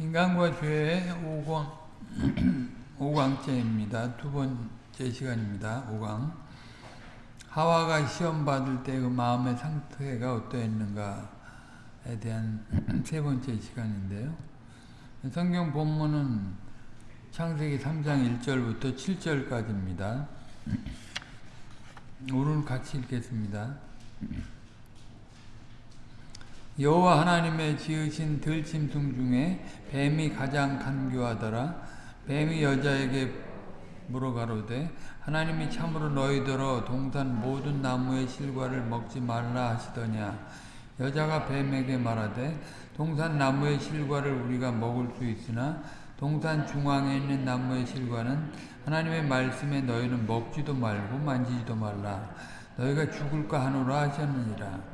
인간과 죄의 5강, 5강째입니다. 두 번째 시간입니다. 5강. 하와가 시험 받을 때그 마음의 상태가 어떠했는가에 대한 세 번째 시간인데요. 성경 본문은 창세기 3장 1절부터 7절까지입니다. 오늘 같이 읽겠습니다. 여호와 하나님의 지으신 들짐승 중에 뱀이 가장 간교하더라. 뱀이 여자에게 물어가로되 하나님이 참으로 너희더러 동산 모든 나무의 실과를 먹지 말라 하시더냐. 여자가 뱀에게 말하되 동산 나무의 실과를 우리가 먹을 수 있으나 동산 중앙에 있는 나무의 실과는 하나님의 말씀에 너희는 먹지도 말고 만지지도 말라. 너희가 죽을까 하노라 하셨느니라.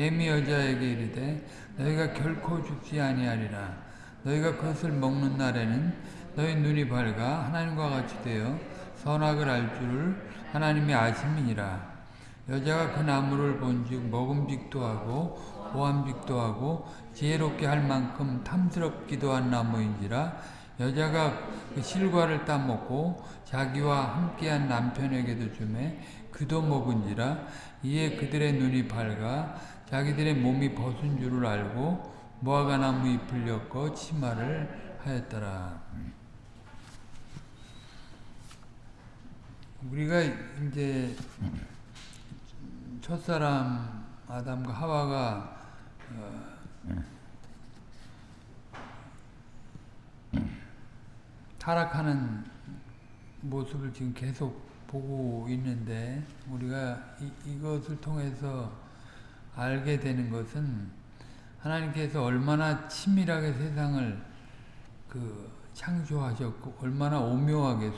뱀이 여자에게 이르되 너희가 결코 죽지 아니하리라. 너희가 그것을 먹는 날에는 너희 눈이 밝아 하나님과 같이 되어 선악을 알 줄을 하나님이 아심이니라. 여자가 그 나무를 본즉 먹음직도 하고 보암직도 하고 지혜롭게 할 만큼 탐스럽기도 한 나무인지라 여자가 그 실과를 따먹고 자기와 함께한 남편에게도 주매 그도 먹은지라 이에 그들의 눈이 밝아 자기들의 몸이 벗은 줄을 알고 무화과 나무 잎을 엮어 치마를 하였더라. 우리가 이제 첫사람 아담과 하와가 어 타락하는 모습을 지금 계속 보고 있는데 우리가 이, 이것을 통해서 알게 되는 것은 하나님께서 얼마나 치밀하게 세상을 그 창조하셨고 얼마나 오묘하게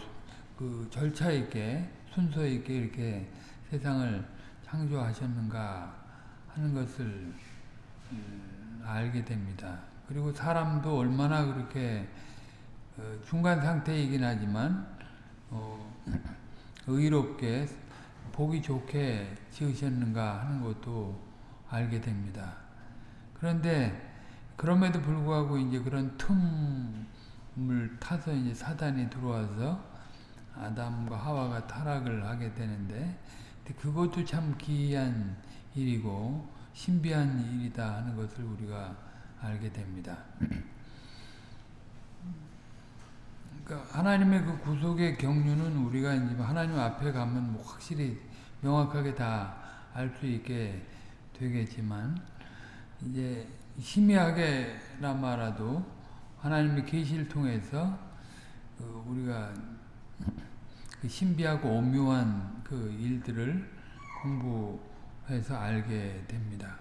그 절차 있게 순서 있게 이렇게 세상을 창조하셨는가 하는 것을 음, 알게 됩니다. 그리고 사람도 얼마나 그렇게 어, 중간 상태이긴 하지만 어, 의롭게 보기 좋게 지으셨는가 하는 것도 알게 됩니다. 그런데 그럼에도 불구하고 이제 그런 틈을 타서 이제 사단이 들어와서 아담과 하와가 타락을 하게 되는데 그것도 참 기이한 일이고 신비한 일이다 하는 것을 우리가 알게 됩니다. 그러니까 하나님의 그 구속의 경륜은 우리가 이제 하나님 앞에 가면 뭐 확실히 명확하게 다 알 수 있게 되겠지만 이제 희미하게나마라도 하나님의 계시를 통해서 그 우리가 그 신비하고 오묘한 그 일들을 공부해서 알게 됩니다.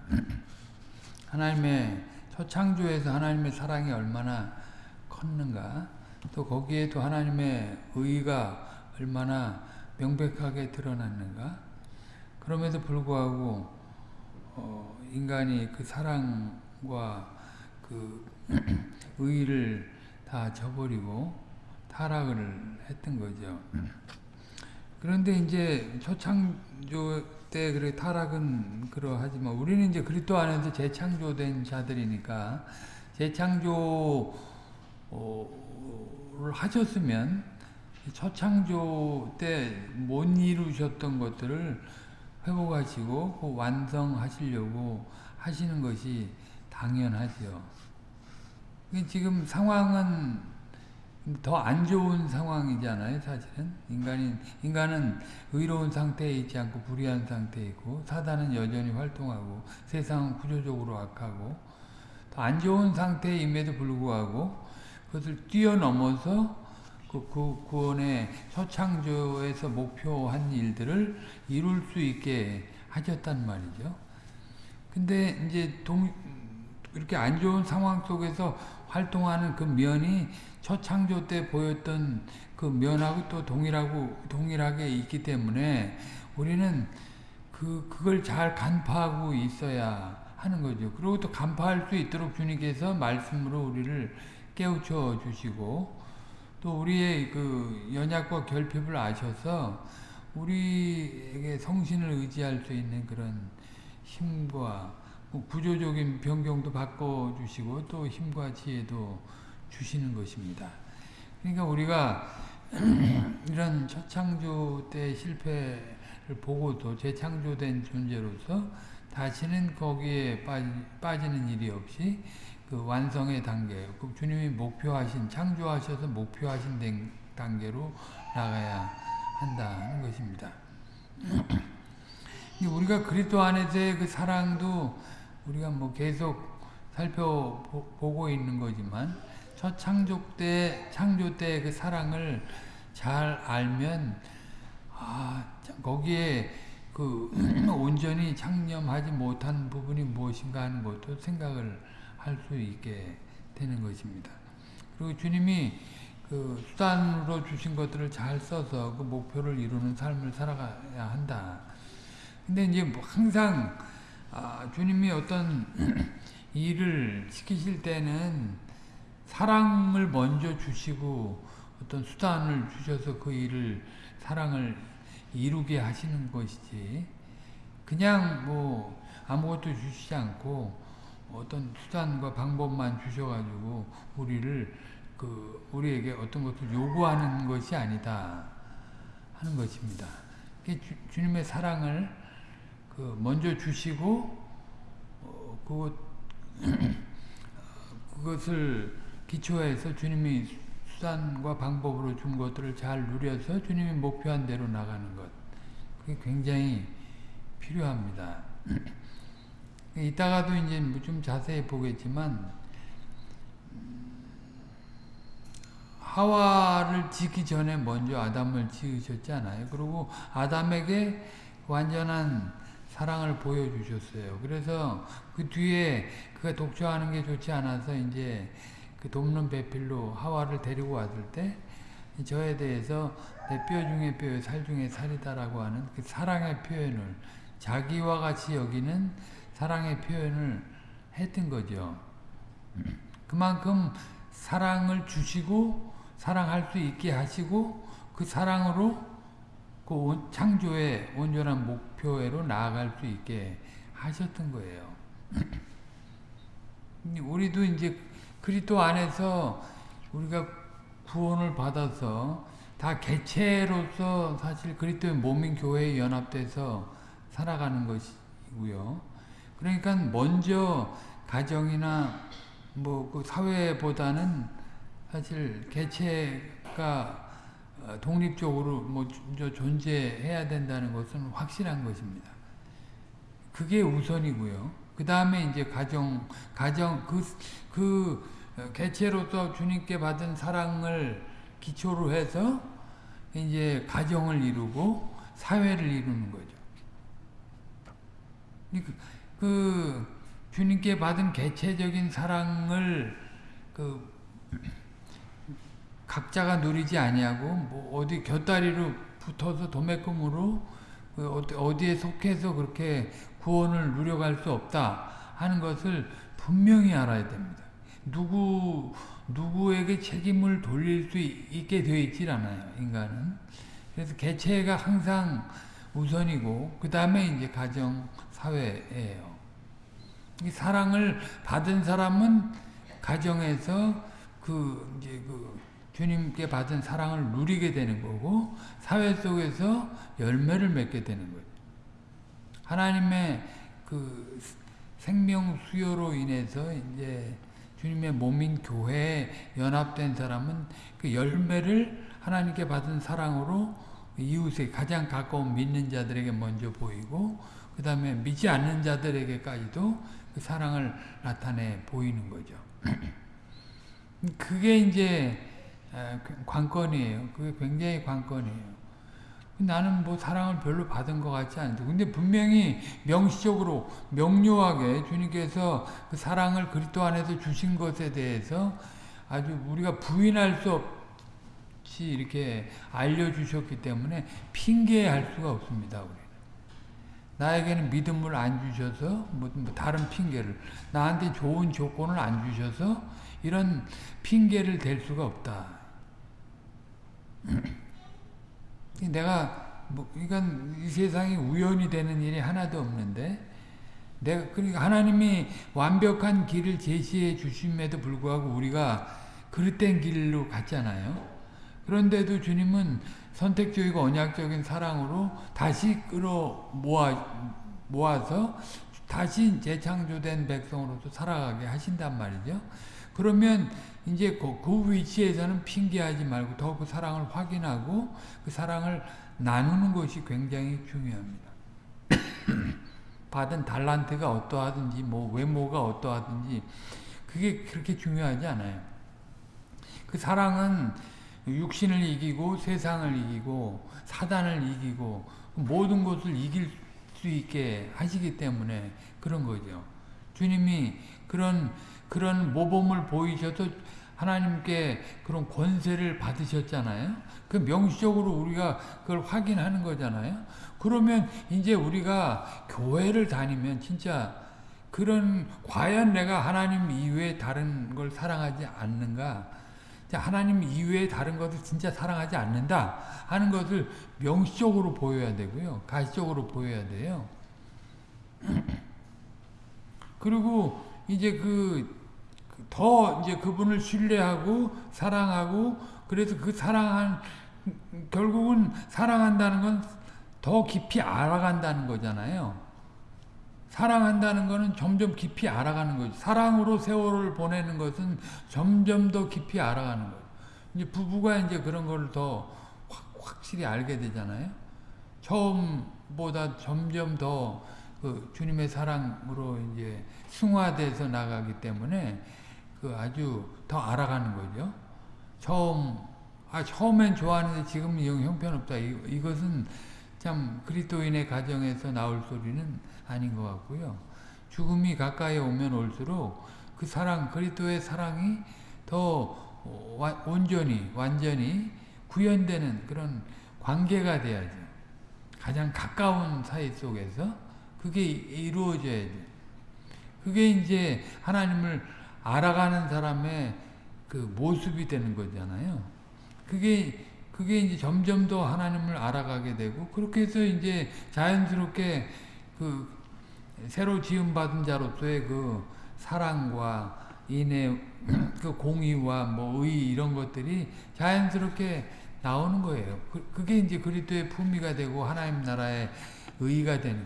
하나님의 첫 창조에서 하나님의 사랑이 얼마나 컸는가 또 거기에도 하나님의 의가 얼마나 명백하게 드러났는가 그럼에도 불구하고 어, 인간이 그 사랑과 그 의를 다 저버리고 타락을 했던 거죠. 그런데 이제 초창조 때 그래 타락은 그러하지만 우리는 이제 그리스도 안에서 재창조된 자들이니까 재창조를 하셨으면 초창조 때 못 이루셨던 것들을 회복하시고 그 완성하시려고 하시는 것이 당연하죠. 지금 상황은 더 안 좋은 상황이잖아요, 사실은. 인간이, 인간은 의로운 상태에 있지 않고 불의한 상태에 있고, 사단은 여전히 활동하고, 세상은 구조적으로 악하고, 더안 좋은 상태임에도 불구하고, 그것을 뛰어넘어서 그, 그 구원의 초창조에서 목표한 일들을 이룰 수 있게 하셨단 말이죠. 근데 이제 동, 이렇게 안 좋은 상황 속에서 활동하는 그 면이 초창조 때 보였던 그 면하고 또 동일하고 동일하게 있기 때문에 우리는 그 그걸 잘 간파하고 있어야 하는 거죠. 그리고 또 간파할 수 있도록 주님께서 말씀으로 우리를 깨우쳐 주시고 또 우리의 그 연약과 결핍을 아셔서 우리에게 성신을 의지할 수 있는 그런 힘과 뭐 구조적인 변경도 바꿔주시고 또 힘과 지혜도 주시는 것입니다. 그러니까 우리가 이런 첫 창조 때 실패를 보고도 재창조된 존재로서 다시는 거기에 빠지, 는 일이 없이 그 완성의 단계, 그 주님이 목표하신 창조하셔서 목표하신 단계로 나가야 한다는 것입니다. 우리가 그리스도 안에서의 그 사랑도 우리가 뭐 계속 살펴보고 있는 거지만 첫 창조 때 창조 때 그 사랑을 잘 알면 아 거기에 그 온전히 창념하지 못한 부분이 무엇인가 하는 것도 생각을 할 수 있게 되는 것입니다. 그리고 주님이 그 수단으로 주신 것들을 잘 써서 그 목표를 이루는 삶을 살아가야 한다. 근데 이제 뭐 항상 아, 주님이 어떤 일을 시키실 때는 사랑을 먼저 주시고 어떤 수단을 주셔서 그 일을 사랑을 이루게 하시는 것이지 그냥 뭐 아무것도 주시지 않고 어떤 수단과 방법만 주셔가지고 우리를 그 우리에게 어떤 것을 요구하는 것이 아니다 하는 것입니다. 주, 주님의 사랑을 그 먼저 주시고 어, 그것 그것을 기초해서 주님이 수단과 방법으로 준 것들을 잘 누려서 주님이 목표한 대로 나가는 것. 그게 굉장히 필요합니다. 이따가도 이제 뭐좀 자세히 보겠지만, 하와를 짓기 전에 먼저 아담을 지으셨잖아요. 그리고 아담에게 완전한 사랑을 보여주셨어요. 그래서 그 뒤에 그가 독초하는 게 좋지 않아서 이제 그 돕는 배필로 하와를 데리고 왔을 때 저에 대해서 내 뼈 중에 뼈, 살 중에 살이다라고 하는 그 사랑의 표현을 자기와 같이 여기는 사랑의 표현을 했던 거죠. 그만큼 사랑을 주시고 사랑할 수 있게 하시고 그 사랑으로 그 창조의 온전한 목표로 나아갈 수 있게 하셨던 거예요. 우리도 이제 그리스도 안에서 우리가 구원을 받아서 다 개체로서 사실 그리스도의 몸인 교회에 연합돼서 살아가는 것이고요. 그러니까 먼저 가정이나 뭐 그 사회보다는 사실 개체가 독립적으로 뭐 존재해야 된다는 것은 확실한 것입니다. 그게 우선이고요. 그 다음에 이제 가정, 가정, 그, 그 개체로서 주님께 받은 사랑을 기초로 해서 이제 가정을 이루고 사회를 이루는 거죠. 그, 그 주님께 받은 개체적인 사랑을 그 각자가 누리지 아니하고 뭐 어디 곁다리로 붙어서 도매금으로 그 어디에 속해서 그렇게 구원을 누려갈 수 없다 하는 것을 분명히 알아야 됩니다. 누구 누구에게 책임을 돌릴 수 있게 되어 있질 않아요. 인간은. 그래서 개체가 항상 우선이고 그 다음에 이제 가정 사회예요. 이 사랑을 받은 사람은 가정에서 그 이제 그 주님께 받은 사랑을 누리게 되는 거고 사회 속에서 열매를 맺게 되는 거예요. 하나님의 그 생명 수요로 인해서 이제 주님의 몸인 교회에 연합된 사람은 그 열매를 하나님께 받은 사랑으로 이웃에 가장 가까운 믿는 자들에게 먼저 보이고 그 다음에 믿지 않는 자들에게까지도 그 사랑을 나타내 보이는 거죠. 그게 이제 관건이에요. 그게 굉장히 관건이에요. 나는 뭐 사랑을 별로 받은 것 같지 않은데 근데 분명히 명시적으로 명료하게 주님께서 그 사랑을 그리스도 안에서 주신 것에 대해서 아주 우리가 부인할 수 없이 이렇게 알려주셨기 때문에 핑계할 수가 없습니다. 우리 나에게는 믿음을 안 주셔서 뭐, 뭐 다른 핑계를 나한테 좋은 조건을 안 주셔서 이런 핑계를 댈 수가 없다. 내가 뭐 이건 이 세상이 우연이 되는 일이 하나도 없는데 내가 그러니까 하나님이 완벽한 길을 제시해 주심에도 불구하고 우리가 그릇된 길로 갔잖아요. 그런데도 주님은 선택적이고 언약적인 사랑으로 다시 끌어 모아, 모아서 다시 재창조된 백성으로서 살아가게 하신단 말이죠. 그러면 이제 그, 그 위치에서는 핑계하지 말고 더그 사랑을 확인하고 그 사랑을 나누는 것이 굉장히 중요합니다. 받은 달란트가 어떠하든지 뭐 외모가 어떠하든지 그게 그렇게 중요하지 않아요. 그 사랑은 육신을 이기고 세상을 이기고 사단을 이기고 모든 것을 이길 수 있게 하시기 때문에 그런 거죠. 주님이 그런 그런 모범을 보이셔서 하나님께 그런 권세를 받으셨잖아요. 그 명시적으로 우리가 그걸 확인하는 거잖아요. 그러면 이제 우리가 교회를 다니면 진짜 그런 과연 내가 하나님 이외에 다른 걸 사랑하지 않는가? 하나님 이외에 다른 것을 진짜 사랑하지 않는다 하는 것을 명시적으로 보여야 되고요. 가시적으로 보여야 돼요. 그리고 이제 그 더 이제 그분을 신뢰하고 사랑하고 그래서 그 사랑한 결국은 사랑한다는 건 더 깊이 알아간다는 거잖아요. 사랑한다는 것은 점점 깊이 알아가는 거죠. 사랑으로 세월을 보내는 것은 점점 더 깊이 알아가는 거예요. 이제 부부가 이제 그런 걸 더 확실히 알게 되잖아요. 처음보다 점점 더 그 주님의 사랑으로 이제 승화돼서 나가기 때문에 그 아주 더 알아가는 거죠. 처음 아 처음엔 좋아하는데 지금은 영 형편없다. 이, 이것은 참 그리스도인의 가정에서 나올 소리는 아닌 것 같고요. 죽음이 가까이 오면 올수록 그 사랑, 그리스도의 사랑이 더 온전히, 완전히 구현되는 그런 관계가 돼야죠. 가장 가까운 사이 속에서 그게 이루어져야 돼. 그게 이제 하나님을 알아가는 사람의 그 모습이 되는 거잖아요. 그게 그게 이제 점점 더 하나님을 알아가게 되고 그렇게 해서 이제 자연스럽게 그 새로 지음받은 자로서의 그 사랑과 인애, 그 공의와 뭐 의 이런 것들이 자연스럽게 나오는 거예요. 그, 게 이제 그리스도의 품위가 되고 하나님 나라의 의가 되는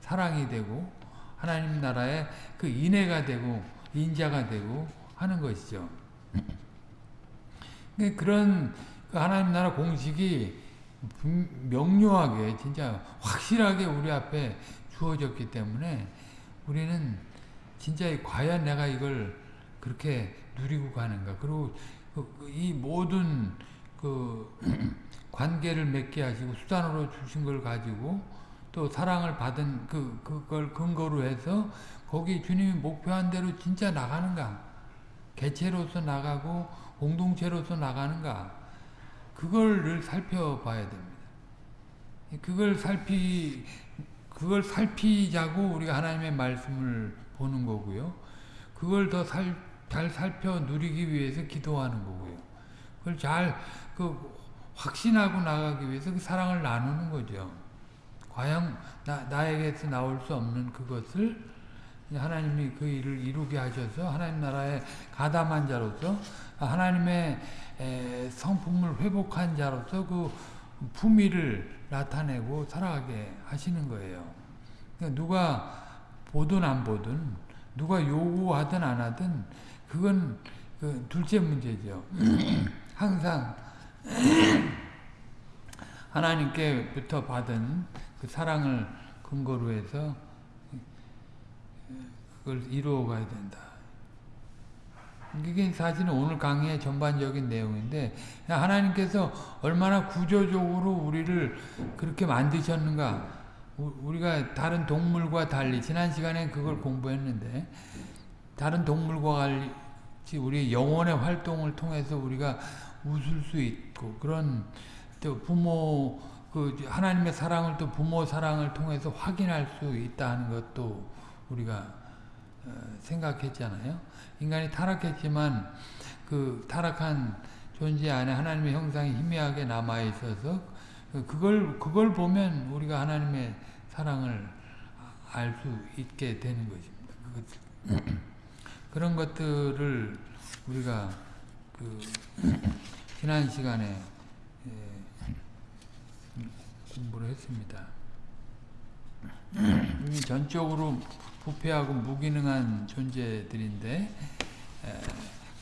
사랑이 되고 하나님 나라의 그 인애가 되고 인자가 되고 하는 것이죠. 그런 그 하나님 나라 공식이 명료하게 진짜 확실하게 우리 앞에 주어졌기 때문에 우리는 진짜 과연 내가 이걸 그렇게 누리고 가는가. 그리고 그, 이 모든 그 관계를 맺게 하시고 수단으로 주신 걸 가지고 또 사랑을 받은 그 그걸 근거로 해서 거기 주님이 목표한 대로 진짜 나가는가. 개체로서 나가고 공동체로서 나가는가. 그걸 늘 살펴봐야 됩니다. 그걸 살피 그걸 살피자고 우리가 하나님의 말씀을 보는 거고요. 그걸 더잘 살펴 누리기 위해서 기도하는 거고요. 그걸 잘 그 확신하고 나가기 위해서 그 사랑을 나누는 거죠. 과연 나, 나에게서 나올 수 없는 그것을 하나님이 그 일을 이루게 하셔서 하나님 나라의 가담한 자로서 하나님의 성품을 회복한 자로서 그 품위를 나타내고 살아가게 하시는 거예요. 그러니까 누가 보든 안 보든 누가 요구하든 안 하든 그건 그 둘째 문제죠. 항상 하나님께부터 받은 그 사랑을 근거로 해서 그걸 이루어 가야 된다. 이게 사실은 오늘 강의의 전반적인 내용인데 하나님께서 얼마나 구조적으로 우리를 그렇게 만드셨는가 우리가 다른 동물과 달리 지난 시간에 그걸 공부했는데 다른 동물과 같이 우리 영혼의 활동을 통해서 우리가 웃을 수 있고 그런 또 부모 그 하나님의 사랑을 또 부모 사랑을 통해서 확인할 수 있다는 것도 우리가 어, 생각했잖아요. 인간이 타락했지만 그 타락한 존재 안에 하나님의 형상이 희미하게 남아 있어서 그걸 그걸 보면 우리가 하나님의 사랑을 알 수 있게 되는 것입니다. 그런 것들을 우리가 그 지난 시간에 예, 공부를 했습니다. 전적으로 부패하고 무기능한 존재들인데 에,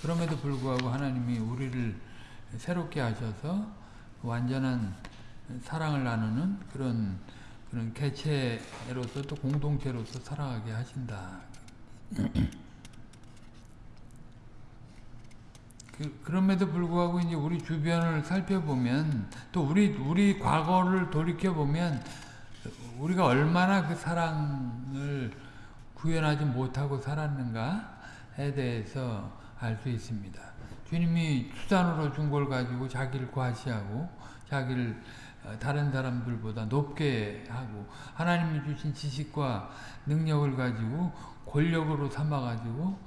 그럼에도 불구하고 하나님이 우리를 새롭게 하셔서 완전한 사랑을 나누는 그런 그런 개체로서 또 공동체로서 살아가게 하신다. 그, 그럼에도 불구하고 이제 우리 주변을 살펴보면 또 우리 우리 과거를 돌이켜 보면 우리가 얼마나 그 사랑을 구현하지 못하고 살았는가에 대해서 알 수 있습니다. 주님이 수단으로 준 걸 가지고 자기를 과시하고 자기를 다른 사람들보다 높게 하고 하나님이 주신 지식과 능력을 가지고 권력으로 삼아 가지고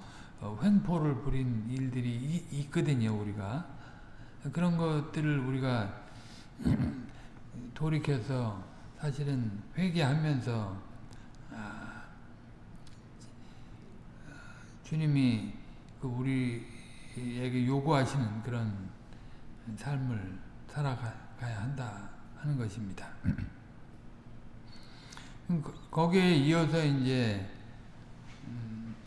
횡포를 부린 일들이 있거든요 우리가 그런 것들을 우리가 돌이켜서 사실은 회개하면서 아, 주님이 그 우리에게 요구하시는 그런 삶을 살아가야 한다 하는 것입니다. 거기에 이어서 이제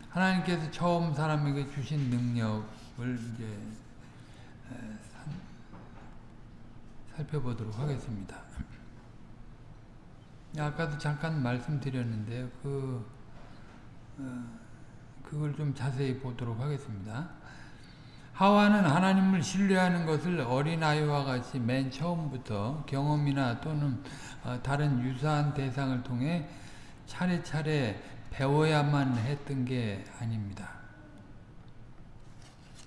하나님께서 처음 사람에게 주신 능력을 이제 살펴보도록 하겠습니다. 아까도 잠깐 말씀드렸는데요. 그 어, 그걸 좀 자세히 보도록 하겠습니다. 하와는 하나님을 신뢰하는 것을 어린아이와 같이 맨 처음부터 경험이나 또는 어, 다른 유사한 대상을 통해 차례차례 배워야만 했던 게 아닙니다.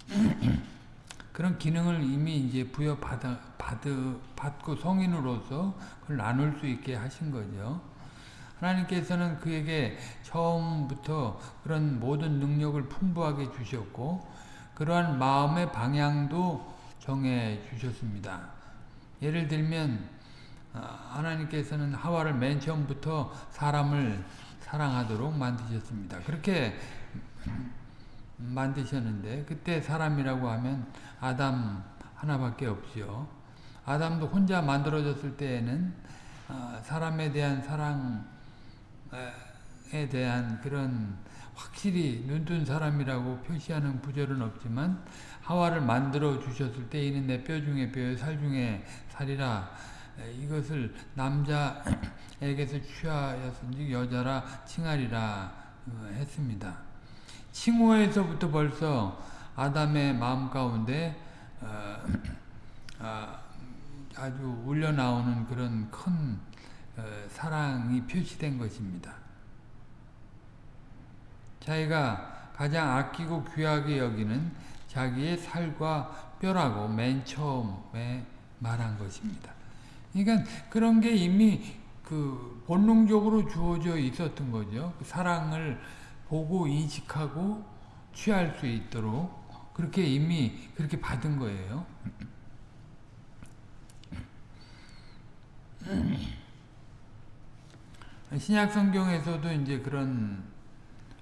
그런 기능을 이미 이제 부여받아, 받으, 받고 성인으로서 그걸 나눌 수 있게 하신 거죠. 하나님께서는 그에게 처음부터 그런 모든 능력을 풍부하게 주셨고, 그러한 마음의 방향도 정해 주셨습니다. 예를 들면, 하나님께서는 하와를 맨 처음부터 사람을 사랑하도록 만드셨습니다. 그렇게 만드셨는데 그때 사람이라고 하면 아담 하나밖에 없지요. 아담도 혼자 만들어졌을 때에는 사람에 대한 사랑 에 대한 그런 확실히 눈뜬 사람이라고 표시하는 구절은 없지만 하와를 만들어 주셨을 때 이는 내 뼈 중에 뼈, 살 중에 살이라 이것을 남자에게서 취하였은지 여자라 칭하리라 했습니다. 칭호에서부터 벌써 아담의 마음 가운데 어, 아, 아주 울려 나오는 그런 큰 어, 사랑이 표시된 것입니다. 자기가 가장 아끼고 귀하게 여기는 자기의 살과 뼈라고 맨 처음에 말한 것입니다. 그러니까 그런 게 이미 그 본능적으로 주어져 있었던 거죠. 그 사랑을 보고 인식하고 취할 수 있도록 그렇게 이미 그렇게 받은 거예요. 신약 성경에서도 이제 그런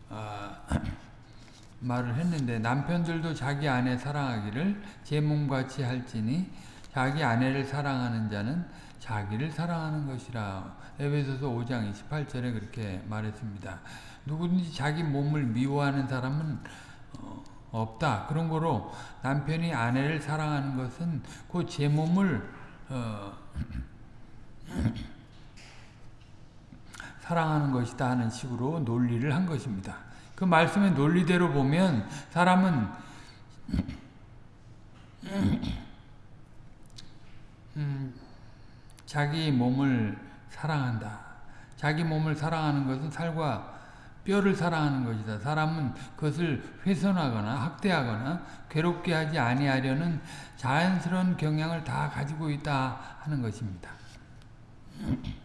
어, 말을 했는데 남편들도 자기 아내 사랑하기를 제 몸같이 할지니 자기 아내를 사랑하는 자는 자기를 사랑하는 것이라 에베소서 5장 28절에 그렇게 말했습니다. 누구든지 자기 몸을 미워하는 사람은 어, 없다. 그런 거로 남편이 아내를 사랑하는 것은 그 제 몸을 어, 사랑하는 것이다 하는 식으로 논리를 한 것입니다. 그 말씀의 논리대로 보면 사람은 음, 자기 몸을 사랑한다. 자기 몸을 사랑하는 것은 살과 뼈를 사랑하는 것이다. 사람은 그것을 훼손하거나 학대하거나 괴롭게 하지 아니하려는 자연스러운 경향을 다 가지고 있다 하는 것입니다.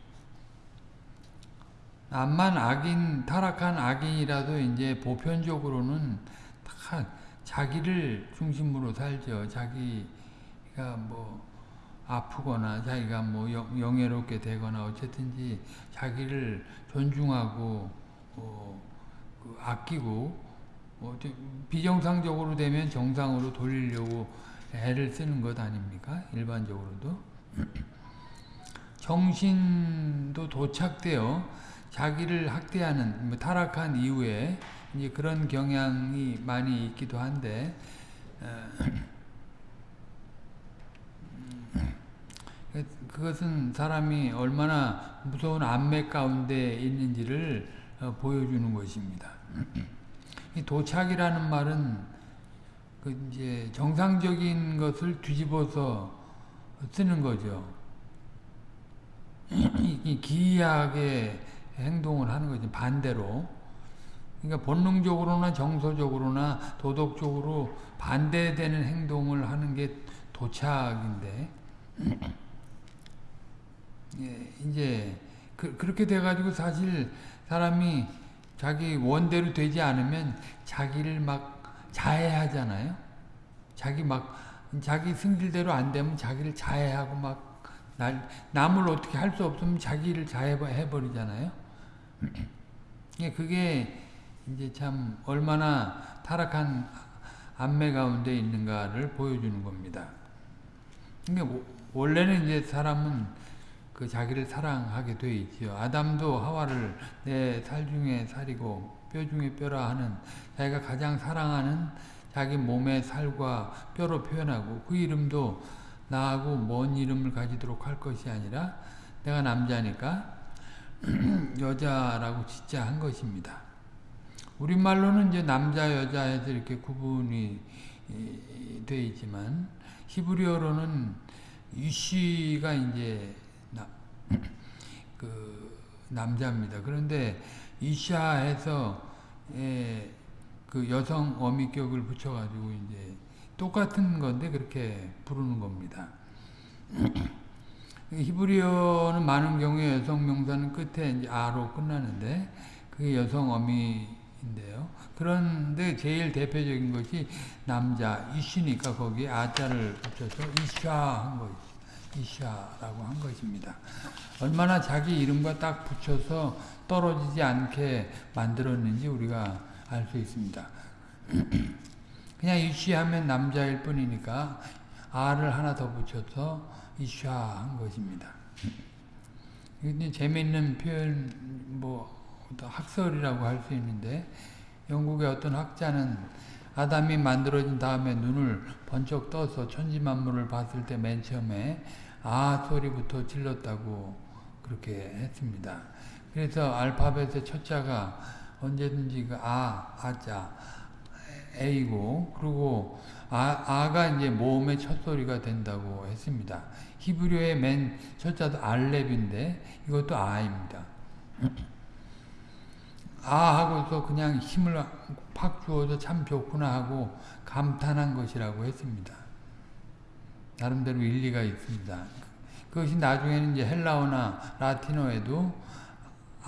암만 악인, 타락한 악인이라도 이제 보편적으로는 다 자기를 중심으로 살죠. 자기가 뭐 아프거나 자기가 뭐 영 예롭게 되거나 어쨌든지 자기를 존중하고 어, 그 아끼고 뭐 비정상적으로 되면 정상으로 돌리려고 애를 쓰는 것 아닙니까? 일반적으로도. 정신도 도착되어 자기를 학대하는 뭐 타락한 이후에 이제 그런 경향이 많이 있기도 한데 어, 그것은 사람이 얼마나 무서운 안맥 가운데 있는지를 어, 보여주는 것입니다. 이 도착이라는 말은 그 이제 정상적인 것을 뒤집어서 쓰는 거죠. 기이하게 행동을 하는 거죠. 반대로. 그러니까 본능적으로나 정서적으로나 도덕적으로 반대되는 행동을 하는 게 도착인데 예, 이제 그, 렇게 돼가지고 사실 사람이 자기 원대로 되지 않으면 자기를 막 자해하잖아요. 자기 막 자기 승질대로 안 되면 자기를 자해하고 막 날, 남을 어떻게 할 수 없으면 자기를 자해해버리잖아요. 예, 그게 이제 참 얼마나 타락한 안매 가운데 있는가를 보여주는 겁니다. 그러니까 원래는 이제 사람은 그 자기를 사랑하게 돼 있지요. 아담도 하와를 내 살 중에 살이고 뼈 중에 뼈라 하는 자기가 가장 사랑하는 자기 몸의 살과 뼈로 표현하고 그 이름도 나하고 먼 이름을 가지도록 할 것이 아니라 내가 남자니까 여자라고 진짜 한 것입니다. 우리말로는 이제 남자 여자 해서 이렇게 구분이 돼 있지만 히브리어로는 이시가 이제 나, 그 남자입니다. 그런데 이샤 해서 예, 그 여성 어미격을 붙여가지고 이제 똑같은 건데 그렇게 부르는 겁니다. 히브리어는 많은 경우에 여성 명사는 끝에 이제 아로 끝나는데 그게 여성 어미인데요. 그런데 제일 대표적인 것이 남자 이시니까 거기에 아자를 붙여서 이샤 한 것이 이샤라고 한 것입니다. 얼마나 자기 이름과 딱 붙여서 떨어지지 않게 만들었는지 우리가 알 수 있습니다. 그냥 이쉬하면 남자일 뿐이니까 아를 하나 더 붙여서 이샤 한 것입니다. 근데 재미있는 표현 뭐 학설이라고 할 수 있는데 영국의 어떤 학자는 아담이 만들어진 다음에 눈을 번쩍 떠서 천지만물을 봤을 때 맨 처음에 아 소리부터 질렀다고 그렇게 했습니다. 그래서 알파벳의 첫 자가 언제든지 그 아, 아자, A고 그리고 아, 아가 이제 모음의 첫 소리가 된다고 했습니다. 히브리어의 맨 첫자도 알렙인데 이것도 아입니다. 아 하고서 그냥 힘을 팍 주어서 참 좋구나 하고 감탄한 것이라고 했습니다. 나름대로 일리가 있습니다. 그것이 나중에는 이제 헬라어나 라틴어에도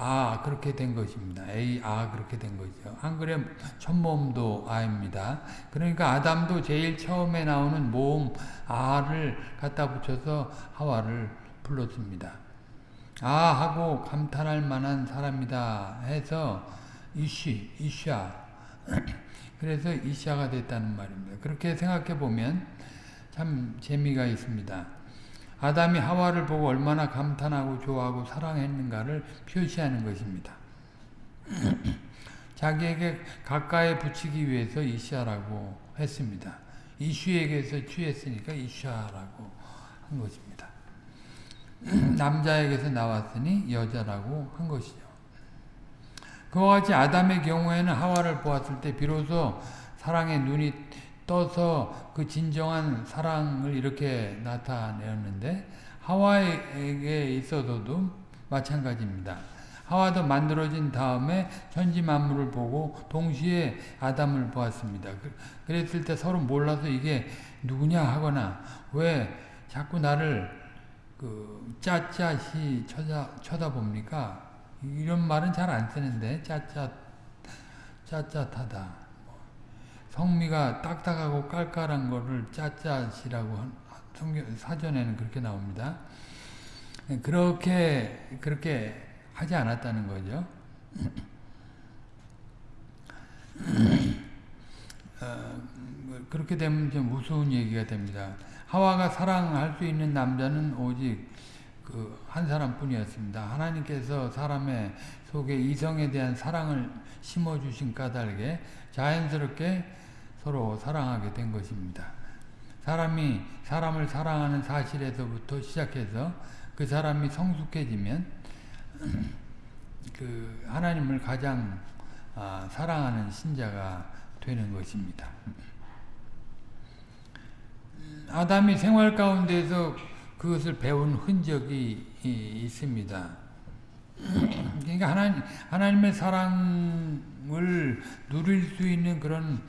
아 그렇게 된 것입니다. A 아 그렇게 된 거죠. 한글의 첫 모음도 아입니다. 그러니까 아담도 제일 처음에 나오는 모음 아를 갖다 붙여서 하와를 불렀습니다. 아 하고 감탄할 만한 사람이다 해서 이쉬 이샤 그래서 이샤가 됐다는 말입니다. 그렇게 생각해 보면 참 재미가 있습니다. 아담이 하와를 보고 얼마나 감탄하고 좋아하고 사랑했는가를 표시하는 것입니다. 자기에게 가까이 붙이기 위해서 이샤라고 했습니다. 이슈에게서 취했으니까 이샤라고 한 것입니다. 남자에게서 나왔으니 여자라고 한 것이죠. 그와 같이 아담의 경우에는 하와를 보았을 때 비로소 사랑의 눈이 떠서 그 진정한 사랑을 이렇게 나타내었는데 하와에게 있어서도 마찬가지입니다. 하와도 만들어진 다음에 천지 만물을 보고 동시에 아담을 보았습니다. 그, 그랬을 때 서로 몰라서 이게 누구냐 하거나 왜 자꾸 나를 그 짜짜시 쳐다 쳐다봅니까? 이런 말은 잘 안 쓰는데 짜짜 짜짜하다. 성미가 딱딱하고 깔깔한 거를 짜짜시라고 사전에는 그렇게 나옵니다. 그렇게 그렇게 하지 않았다는 거죠. 어, 그렇게 되면 좀 우스운 얘기가 됩니다. 하와가 사랑할 수 있는 남자는 오직 그 한 사람뿐이었습니다. 하나님께서 사람의 속에 이성에 대한 사랑을 심어주신 까닭에 자연스럽게 서로 사랑하게 된 것입니다. 사람이 사람을 사랑하는 사실에서부터 시작해서 그 사람이 성숙해지면 그 하나님을 가장 아, 사랑하는 신자가 되는 것입니다. 아담이 생활 가운데서 그것을 배운 흔적이 있습니다. 그러니까 하나님, 하나님의 사랑을 누릴 수 있는 그런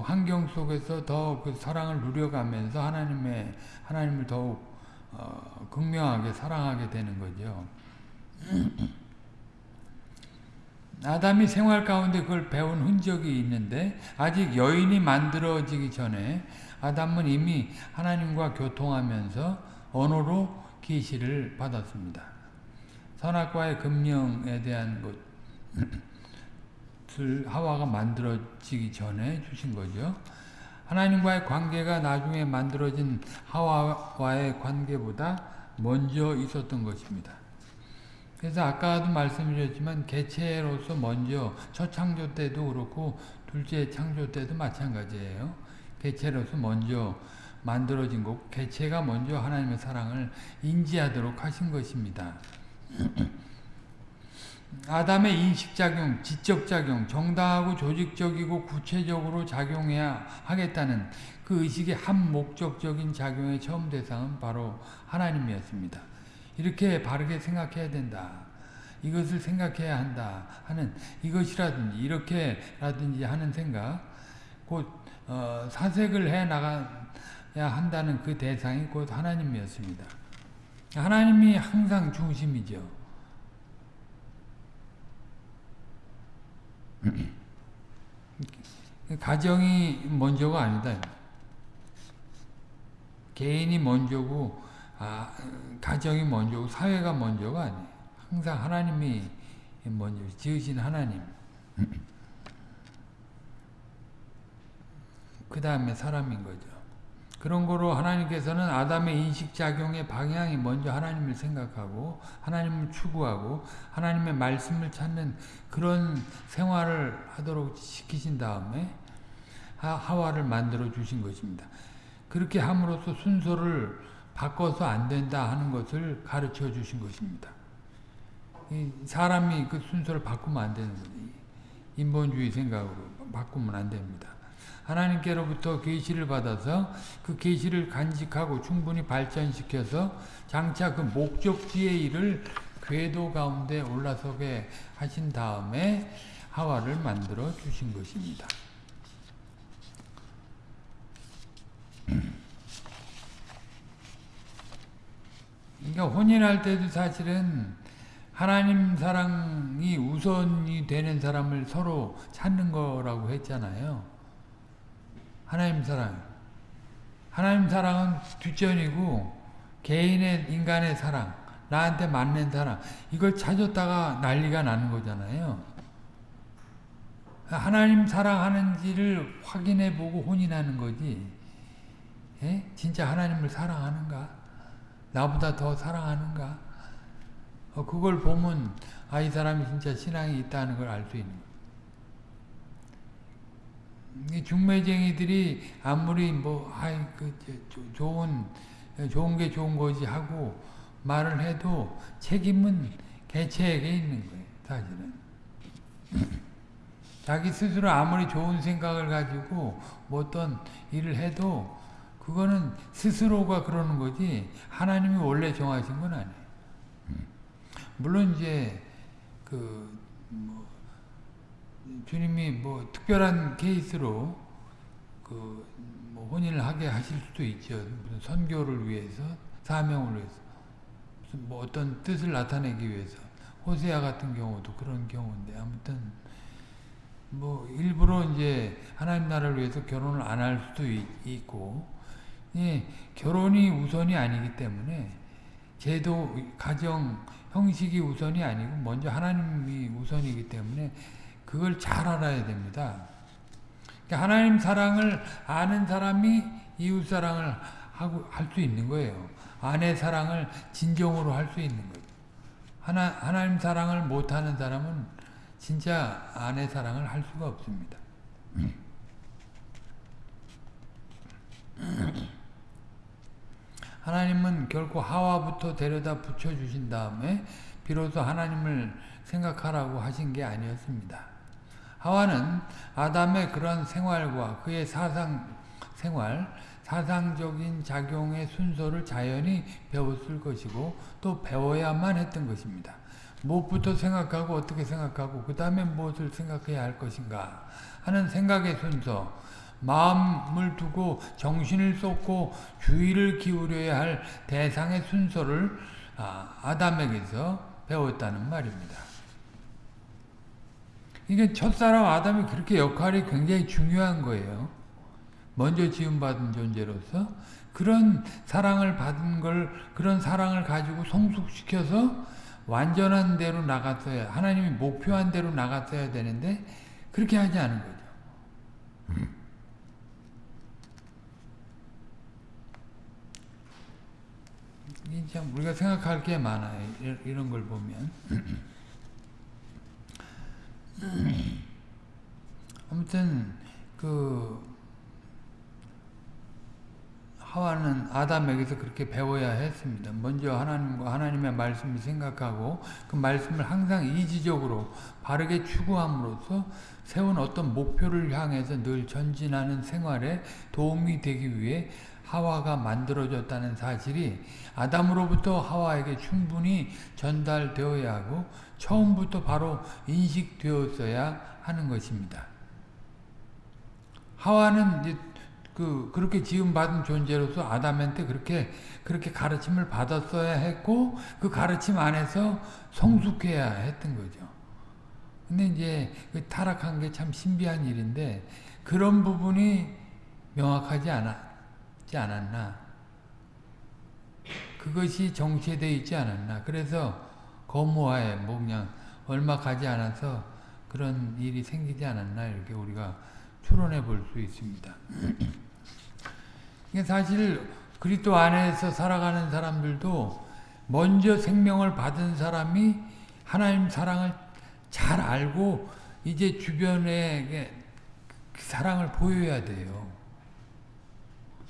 환경 속에서 더 그 사랑을 누려가면서 하나님의 하나님을 더욱 어, 극명하게 사랑하게 되는 거죠. 아담이 생활 가운데 그걸 배운 흔적이 있는데 아직 여인이 만들어지기 전에 아담은 이미 하나님과 교통하면서 언어로 계시를 받았습니다. 선악과의 금령에 대한 것 을 하와가 만들어지기 전에 주신 거죠. 하나님과의 관계가 나중에 만들어진 하와와의 관계보다 먼저 있었던 것입니다. 그래서 아까도 말씀드렸지만 개체로서 먼저 첫 창조 때도 그렇고 둘째 창조 때도 마찬가지예요. 개체로서 먼저 만들어진 것, 개체가 먼저 하나님의 사랑을 인지하도록 하신 것입니다. 아담의 인식작용, 지적작용, 정당하고 조직적이고 구체적으로 작용해야 하겠다는 그 의식의 한 목적적인 작용의 처음 대상은 바로 하나님이었습니다. 이렇게 바르게 생각해야 된다. 이것을 생각해야 한다 하는 이것이라든지 이렇게라든지 하는 생각 곧 어, 사색을 해 나가야 한다는 그 대상이 곧 하나님이었습니다. 하나님이 항상 중심이죠. 가정이 먼저가 아니다. 개인이 먼저고 아, 가정이 먼저고 사회가 먼저가 아니에요. 항상 하나님이 먼저 지으신 하나님. 그 다음에 사람인 거죠. 그런 거로 하나님께서는 아담의 인식작용의 방향이 먼저 하나님을 생각하고 하나님을 추구하고 하나님의 말씀을 찾는 그런 생활을 하도록 시키신 다음에 하와를 만들어 주신 것입니다. 그렇게 함으로써 순서를 바꿔서 안 된다 하는 것을 가르쳐 주신 것입니다. 사람이 그 순서를 바꾸면 안 되는 거죠. 인본주의 생각으로 바꾸면 안 됩니다. 하나님께로부터 계시를 받아서 그 계시를 간직하고 충분히 발전시켜서 장차 그 목적지의 일을 궤도 가운데 올라서게 하신 다음에 하와를 만들어 주신 것입니다. 그러니까 혼인할 때도 사실은 하나님 사랑이 우선이 되는 사람을 서로 찾는 거라고 했잖아요. 하나님 사랑. 하나님 사랑은 뒷전이고 개인의 인간의 사랑, 나한테 맞는 사랑 이걸 찾았다가 난리가 나는 거잖아요. 하나님 사랑하는지를 확인해 보고 혼인하는 거지. 에? 진짜 하나님을 사랑하는가? 나보다 더 사랑하는가? 어, 그걸 보면 아 이 사람이 진짜 신앙이 있다는 걸 알 수 있는 거예요. 중매쟁이들이 아무리 뭐 아이 그 좋은 좋은 게 좋은 거지 하고 말을 해도 책임은 개체에게 있는 거예요. 사실은 자기 스스로 아무리 좋은 생각을 가지고 뭐 어떤 일을 해도 그거는 스스로가 그러는 거지 하나님이 원래 정하신 건 아니에요. 물론 이제 그 뭐 주님이 뭐 특별한 케이스로 그 뭐 혼인을 하게 하실 수도 있죠. 무슨 선교를 위해서 사명을 위해서 무슨 뭐 어떤 뜻을 나타내기 위해서 호세아 같은 경우도 그런 경우인데 아무튼 뭐 일부러 이제 하나님 나라를 위해서 결혼을 안 할 수도 있, 고 예, 결혼이 우선이 아니기 때문에 제도 가정 형식이 우선이 아니고 먼저 하나님이 우선이기 때문에 그걸 잘 알아야 됩니다. 그러니까 하나님 사랑을 아는 사람이 이웃 사랑을 하고 할 수 있는 거예요. 아내 사랑을 진정으로 할 수 있는 거예요. 하나 하나님 사랑을 못 하는 사람은 진짜 아내 사랑을 할 수가 없습니다. 하나님은 결코 하와부터 데려다 붙여주신 다음에 비로소 하나님을 생각하라고 하신 게 아니었습니다. 하와는 아담의 그런 생활과 그의 사상 생활, 사상적인 작용의 순서를 자연히 배웠을 것이고 또 배워야만 했던 것입니다. 무엇부터 생각하고 어떻게 생각하고 그 다음에 무엇을 생각해야 할 것인가 하는 생각의 순서 마음을 두고 정신을 쏟고 주의를 기울여야 할 대상의 순서를 아, 아담에게서 배웠다는 말입니다. 이게 첫사람 아담이 그렇게 역할이 굉장히 중요한 거예요. 먼저 지음받은 존재로서 그런 사랑을 받은 걸 그런 사랑을 가지고 성숙시켜서 완전한 대로 나갔어야 하나님이 목표한 대로 나갔어야 되는데 그렇게 하지 않은 거죠. 참 우리가 생각할 게 많아요. 이런 걸 보면. 아무튼 그 하와는 아담에게서 그렇게 배워야 했습니다. 먼저 하나님과 하나님의 말씀을 생각하고 그 말씀을 항상 이지적으로 바르게 추구함으로써 세운 어떤 목표를 향해서 늘 전진하는 생활에 도움이 되기 위해 하와가 만들어졌다는 사실이 아담으로부터 하와에게 충분히 전달되어야 하고 처음부터 바로 인식되었어야 하는 것입니다. 하와는 그 그렇게 지음 받은 존재로서 아담한테 그렇게 그렇게 가르침을 받았어야 했고 그 가르침 안에서 성숙해야 했던 거죠. 근데 이제 그 타락한 게 참 신비한 일인데 그런 부분이 명확하지 않았지 않았나. 그것이 정체되어 있지 않았나. 그래서 거무하에 뭐 그냥 얼마 가지 않아서 그런 일이 생기지 않았나 이렇게 우리가 추론해 볼 수 있습니다. 사실 그리스도 안에서 살아가는 사람들도 먼저 생명을 받은 사람이 하나님 사랑을 잘 알고 이제 주변에 그 사랑을 보여야 돼요.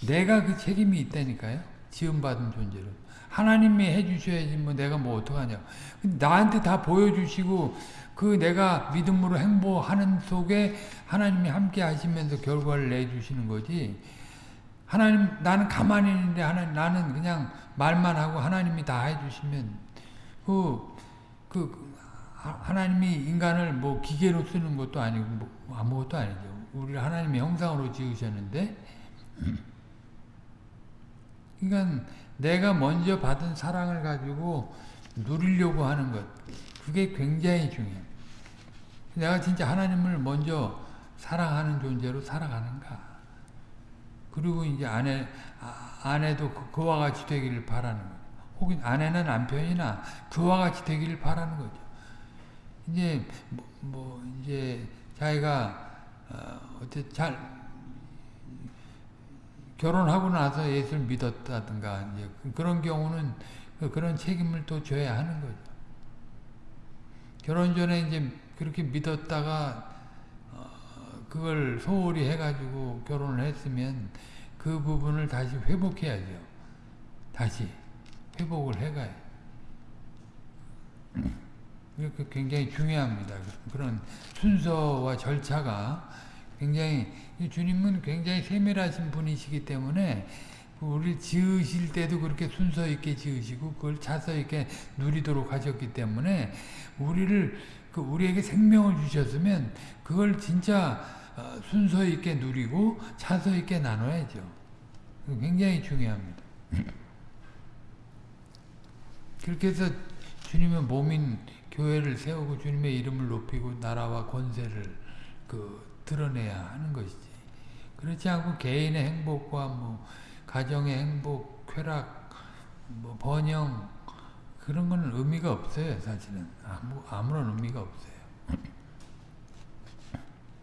내가 그 책임이 있다니까요. 지음받은 존재로. 하나님이 해주셔야지 뭐 내가 뭐 어떡하냐. 나한테 다 보여주시고 그 내가 믿음으로 행보하는 속에 하나님이 함께 하시면서 결과를 내주시는 거지. 하나님 나는 가만히 있는데 하나님 나는 그냥 말만 하고 하나님이 다 해주시면 그, 그 하나님이 인간을 뭐 기계로 쓰는 것도 아니고 뭐 아무것도 아니죠. 우리를 하나님의 형상으로 지으셨는데 그러니까 내가 먼저 받은 사랑을 가지고 누리려고 하는 것 그게 굉장히 중요해요. 내가 진짜 하나님을 먼저 사랑하는 존재로 살아가는가. 그리고 이제 아내, 아내도 그, 와 같이 되기를 바라는 거죠. 혹은 아내는 남편이나 그와 같이 되기를 바라는 거죠. 이제, 뭐, 뭐 이제 자기가, 어, 잘, 결혼하고 나서 예수를 믿었다든가, 이제 그런 경우는 그, 그런 책임을 또 져야 하는 거죠. 결혼 전에 이제 그렇게 믿었다가 어, 그걸 소홀히 해가지고 결혼을 했으면 그 부분을 다시 회복해야죠. 다시 회복을 해가요. 이렇게 굉장히 중요합니다. 그런 순서와 절차가 굉장히 주님은 굉장히 세밀하신 분이시기 때문에 우리 지으실 때도 그렇게 순서 있게 지으시고 그걸 차서 있게 누리도록 하셨기 때문에 우리를 그 우리에게 생명을 주셨으면 그걸 진짜 어, 순서 있게 누리고 차서 있게 나눠야죠. 굉장히 중요합니다. 그렇게 해서 주님의 몸인 교회를 세우고 주님의 이름을 높이고 나라와 권세를 그 드러내야 하는 것이지. 그렇지 않고 개인의 행복과 뭐 가정의 행복, 쾌락, 뭐 번영 그런 건 의미가 없어요. 사실은 아무 아무런 의미가 없어요.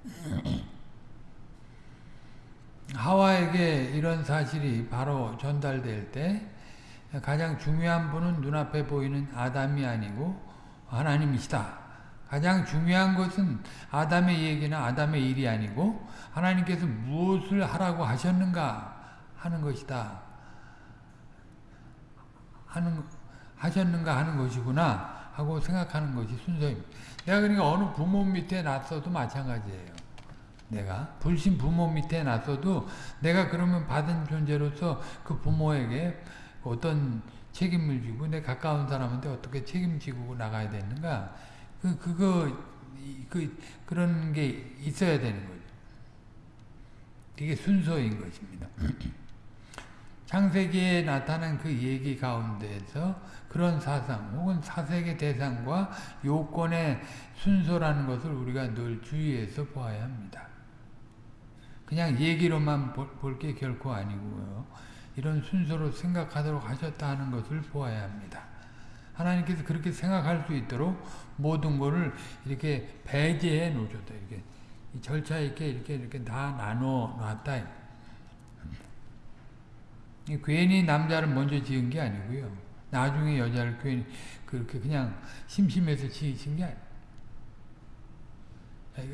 하와에게 이런 사실이 바로 전달될 때 가장 중요한 분은 눈앞에 보이는 아담이 아니고 하나님이시다. 가장 중요한 것은 아담의 얘기나 아담의 일이 아니고 하나님께서 무엇을 하라고 하셨는가 하는 것이다. 하는 하셨는가 하는 것이구나 하고 생각하는 것이 순서입니다. 내가 그러니까 어느 부모 밑에 났어도 마찬가지예요. 내가 불신 부모 밑에 났어도 내가 그러면 받은 존재로서 그 부모에게 어떤 책임을 지고 내 가까운 사람한테 어떻게 책임지고 나가야 되는가 그 그거 그 그런 게 있어야 되는 거죠. 이게 순서인 것입니다. 창세기에 나타난 그 얘기 가운데에서 그런 사상 혹은 사색의 대상과 요건의 순서라는 것을 우리가 늘 주의해서 보아야 합니다. 그냥 얘기로만 볼 게 결코 아니고요. 이런 순서로 생각하도록 하셨다 하는 것을 보아야 합니다. 하나님께서 그렇게 생각할 수 있도록 모든 것을 이렇게 배제해 놓으셨다. 이렇게 절차 있게 이렇게 이렇게 다 나눠 놨다. 괜히 남자를 먼저 지은 게 아니고요. 나중에 여자를 괜히 그렇게 그냥 심심해서 지으신 게 아니에요.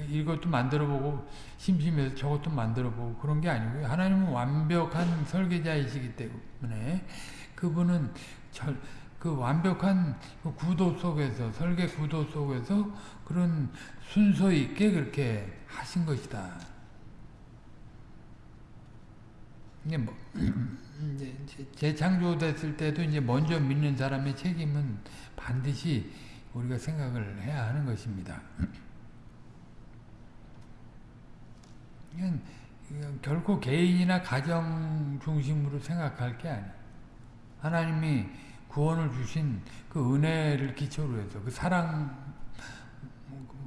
이것도 만들어보고 심심해서 저것도 만들어보고 그런 게 아니고요. 하나님은 완벽한 설계자이시기 때문에 그분은 절, 그 완벽한 그 구도 속에서 설계 구도 속에서 그런 순서 있게 그렇게 하신 것이다. 이제 뭐 이제 재창조됐을 때도 이제 먼저 믿는 사람의 책임은 반드시 우리가 생각을 해야 하는 것입니다. 이건, 결코 개인이나 가정 중심으로 생각할 게 아니에요. 하나님이 구원을 주신 그 은혜를 기초로 해서 그 사랑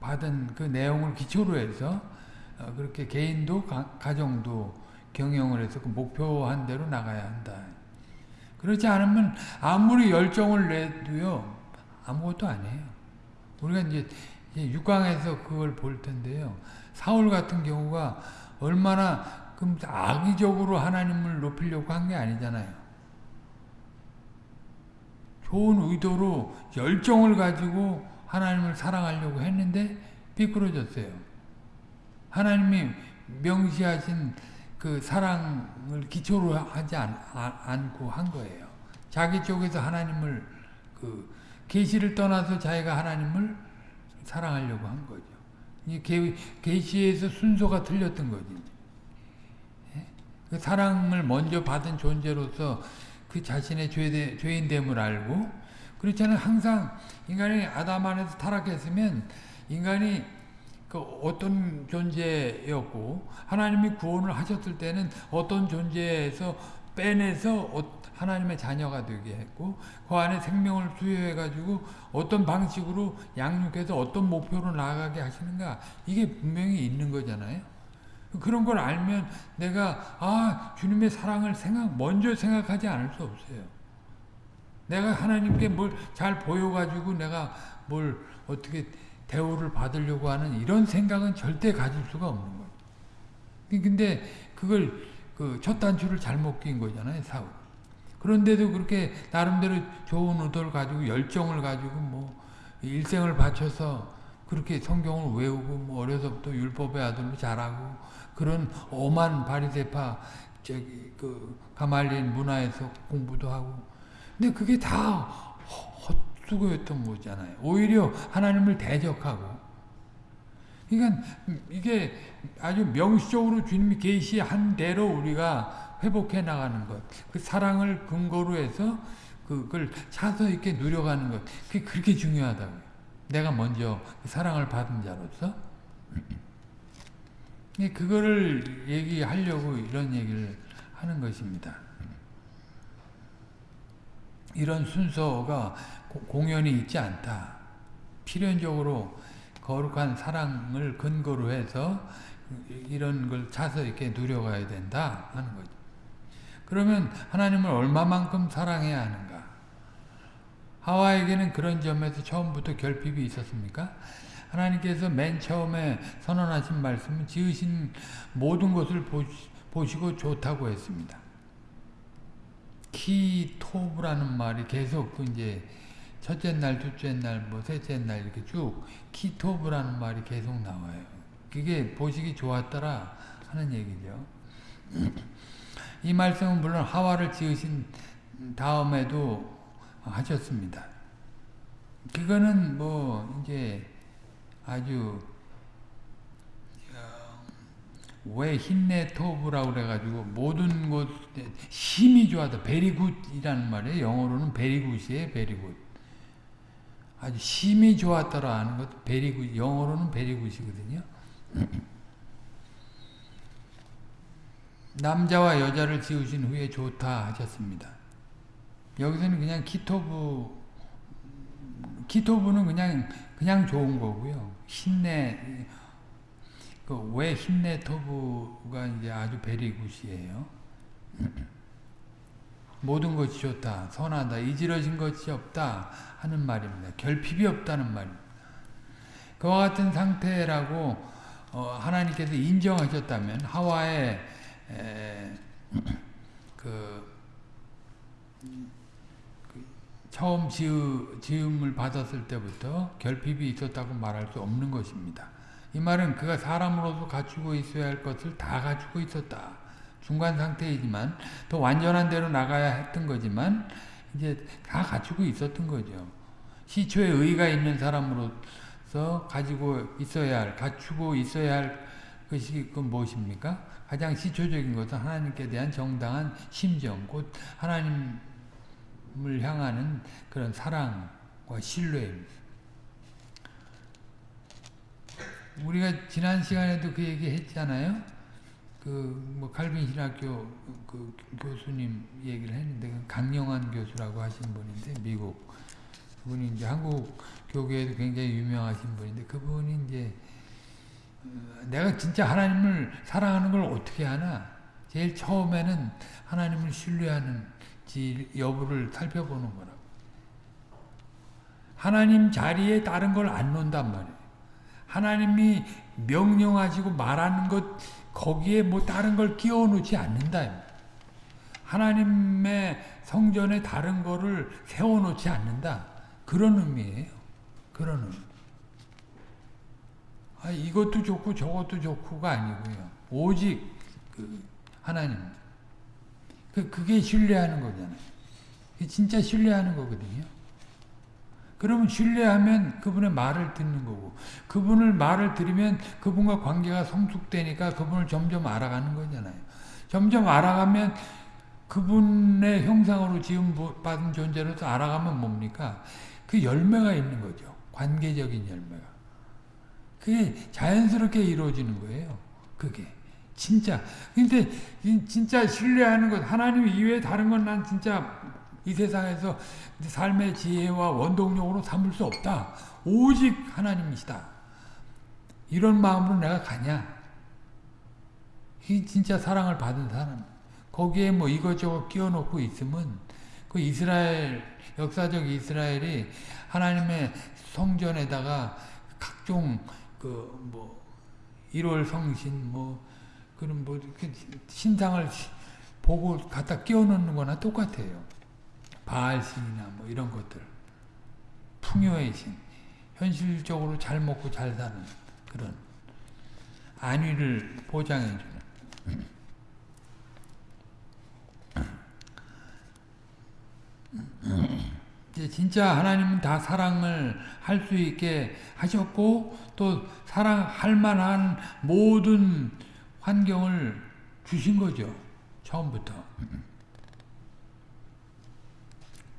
받은 그 내용을 기초로 해서 어, 그렇게 개인도 가, 정도 경영을 해서 그 목표한 대로 나가야 한다. 그렇지 않으면 아무리 열정을 내도요 아무것도 아니에요. 우리가 이제 6강에서 그걸 볼 텐데요. 사울 같은 경우가 얼마나 악의적으로 하나님을 높이려고 한 게 아니잖아요. 좋은 의도로 열정을 가지고 하나님을 사랑하려고 했는데 비끄러졌어요. 하나님이 명시하신 그 사랑을 기초로 하지 않, 않고 한 거예요. 자기 쪽에서 하나님을 그 계시를 떠나서 자기가 하나님을 사랑하려고 한 거죠. 이 계시에서 순서가 틀렸던 거지. 예? 그 사랑을 먼저 받은 존재로서 그 자신의 죄, 죄인됨을 알고 그렇잖아요. 항상 인간이 아담 안에서 타락했으면 인간이 그 어떤 존재였고 하나님이 구원을 하셨을 때는 어떤 존재에서 빼내서 어, 하나님의 자녀가 되게 했고 그 안에 생명을 수여해 가지고 어떤 방식으로 양육해서 어떤 목표로 나아가게 하시는가 이게 분명히 있는 거잖아요. 그런 걸 알면 내가 아 주님의 사랑을 생각 먼저 생각하지 않을 수 없어요. 내가 하나님께 뭘 잘 보여가지고 내가 뭘 어떻게 대우를 받으려고 하는 이런 생각은 절대 가질 수가 없는 거예요. 근데 그걸 그 첫 단추를 잘못 낀 거잖아요, 사울. 그런데도 그렇게 나름대로 좋은 의도를 가지고 열정을 가지고 뭐 일생을 바쳐서 그렇게 성경을 외우고 뭐 어려서부터 율법의 아들로 자라고 그런 오만 바리새파 저기 그 가말리엘 문화에서 공부도 하고. 근데 그게 다 헛수고였던 거잖아요. 오히려 하나님을 대적하고. 그러니까 이게 아주 명시적으로 주님이 계시한 대로 우리가 회복해 나가는 것, 그 사랑을 근거로 해서 그걸 차서 있게 누려가는 것, 그게 그렇게 중요하다고요. 내가 먼저 그 사랑을 받은 자로서 그거를 얘기하려고 이런 얘기를 하는 것입니다. 이런 순서가 공연이 있지 않다. 필연적으로 거룩한 사랑을 근거로 해서 이런 걸 차서 이렇게 누려가야 된다 하는 거죠. 그러면 하나님을 얼마만큼 사랑해야 하는가? 하와에게는 그런 점에서 처음부터 결핍이 있었습니까? 하나님께서 맨 처음에 선언하신 말씀은 지으신 모든 것을 보시고 좋다고 했습니다. 키토브라는 말이 계속 그 이제 첫째 날, 둘째 날, 뭐 셋째 날 이렇게 쭉 키토브라는 말이 계속 나와요. 그게 보시기 좋았더라 하는 얘기죠. 이 말씀은 물론 하와를 지으신 다음에도 하셨습니다. 그거는 뭐 이제 아주 왜 הנה טוב라고 그래가지고 모든 것 심히 좋았다 very good이라는 말이에요. 영어로는 very good이에요. very good. 아주 심히 좋았더라 하는 것 very good 영어로는 very good이거든요. 남자와 여자를 지으신 후에 좋다 하셨습니다. 여기서는 그냥 כי טוב כי טוב는 그냥 그냥 좋은 거고요. 힘내 그왜 힘내 토브가 이제 아주 베리굿이에요. 모든 것이 좋다, 선하다, 이지러진 것이 없다 하는 말입니다. 결핍이 없다는 말입니다. 그와 같은 상태라고 어, 하나님께서 인정하셨다면 하와의 에, 그, 그 처음 지음을 받았을 때부터 결핍이 있었다고 말할 수 없는 것입니다. 이 말은 그가 사람으로서 갖추고 있어야 할 것을 다 갖추고 있었다. 중간 상태이지만 더 완전한 대로 나가야 했던 거지만 이제 다 갖추고 있었던 거죠. 시초에 의가 있는 사람으로서 가지고 있어야 할, 갖추고 있어야 할 것이 그 무엇입니까? 가장 시초적인 것은 하나님께 대한 정당한 심정, 곧 하나님 을 향하는 그런 사랑과 신뢰입니다. 우리가 지난 시간에도 그 얘기 했잖아요. 그 뭐 칼빈 신학교 그 교수님 얘기를 했는데 그 강영환 교수라고 하신 분인데 미국 그분이 이제 한국 교계에도 굉장히 유명하신 분인데 그분이 이제 어, 내가 진짜 하나님을 사랑하는 걸 어떻게 하나? 제일 처음에는 하나님을 신뢰하는 지 여부를 살펴보는 거라고. 하나님 자리에 다른 걸 안 놓는단 말이에요. 하나님이 명령하시고 말하는 것 거기에 뭐 다른 걸 끼워 놓지 않는다. 하나님의 성전에 다른 거를 세워 놓지 않는다. 그런 의미예요. 그런 의미. 아, 이것도 좋고 저것도 좋고가 아니고요. 오직 그 하나님. 그 그게 신뢰하는 거잖아요. 진짜 신뢰하는 거거든요. 그러면 신뢰하면 그분의 말을 듣는 거고 그분을 말을 들으면 그분과 관계가 성숙되니까 그분을 점점 알아가는 거잖아요. 점점 알아가면 그분의 형상으로 지음 받은 존재로서 알아가면 뭡니까? 그 열매가 있는 거죠. 관계적인 열매가. 그게 자연스럽게 이루어지는 거예요. 그게. 진짜. 근데 진짜 신뢰하는 것 하나님 이외에 다른 건 난 진짜 이 세상에서 삶의 지혜와 원동력으로 삼을 수 없다. 오직 하나님이시다. 이런 마음으로 내가 가냐? 이 진짜 사랑을 받은 사람. 거기에 뭐 이것저것 끼워놓고 있으면 그 이스라엘 역사적 이스라엘이 하나님의 성전에다가 각종 그 뭐 1월 성신 뭐 그런 뭐 신상을 보고 갖다 끼워놓는 거나 똑같아요. 바알신이나 뭐 이런 것들. 풍요의 신. 현실적으로 잘 먹고 잘 사는 그런 안위를 보장해주는. 진짜 하나님은 다 사랑을 할 수 있게 하셨고 또 사랑할 만한 모든 환경을 주신 거죠 처음부터